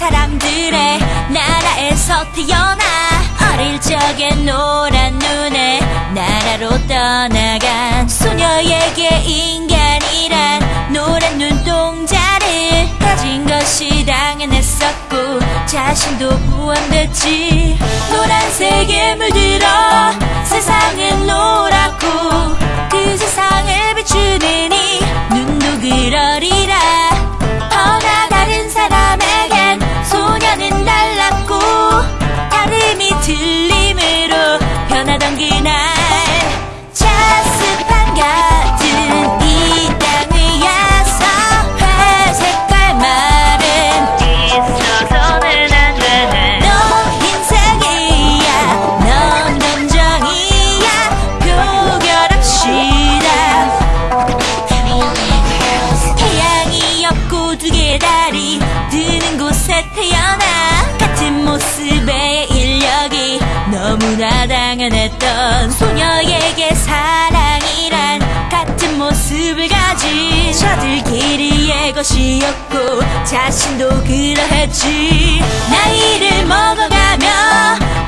사람들의 나라에서 태어나 어릴 적에 노란 눈에 나라로 떠나간 소녀에게 인간이란 노란 눈동자를 가진 것이 당연했었고 자신도 포함됐지 노란색에 물들어 세상은 노랗고 그 세상을 비추는 이 눈도 그러리 leave 너무나 당연했던 소녀에게 사랑이란 같은 모습을 가진 저들끼리의 것이었고 자신도 그러했지. 나이를 먹어가며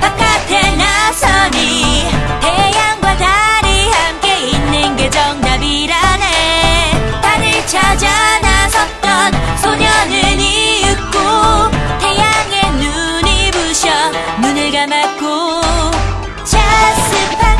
바깥에 나서니 태양과 달이 함께 있는 게 정답이라네. 달을 찾아 나섰던 소녀는 이윽고 태양의 눈이 부셔 눈을 감았고 sit back.